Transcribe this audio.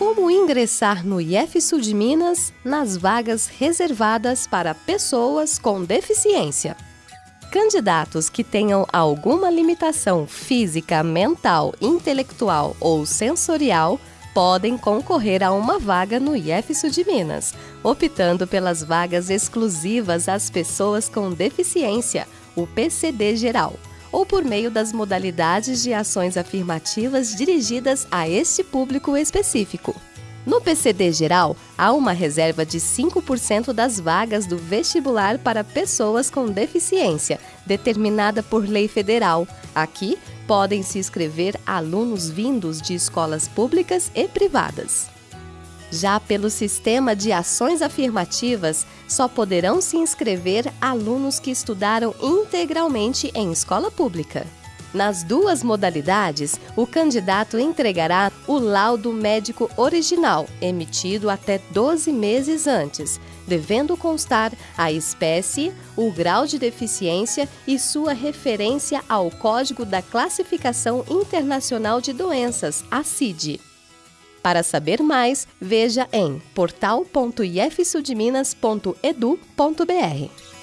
Como ingressar no IF Sul de Minas nas vagas reservadas para pessoas com deficiência? Candidatos que tenham alguma limitação física, mental, intelectual ou sensorial podem concorrer a uma vaga no IF Sul de Minas, optando pelas vagas exclusivas às pessoas com deficiência, o PCD geral ou por meio das modalidades de ações afirmativas dirigidas a este público específico. No PCD geral, há uma reserva de 5% das vagas do vestibular para pessoas com deficiência, determinada por lei federal. Aqui, podem se inscrever alunos vindos de escolas públicas e privadas. Já pelo sistema de ações afirmativas, só poderão se inscrever alunos que estudaram integralmente em escola pública. Nas duas modalidades, o candidato entregará o laudo médico original, emitido até 12 meses antes, devendo constar a espécie, o grau de deficiência e sua referência ao Código da Classificação Internacional de Doenças, a CID. Para saber mais, veja em portal.ifsudminas.edu.br.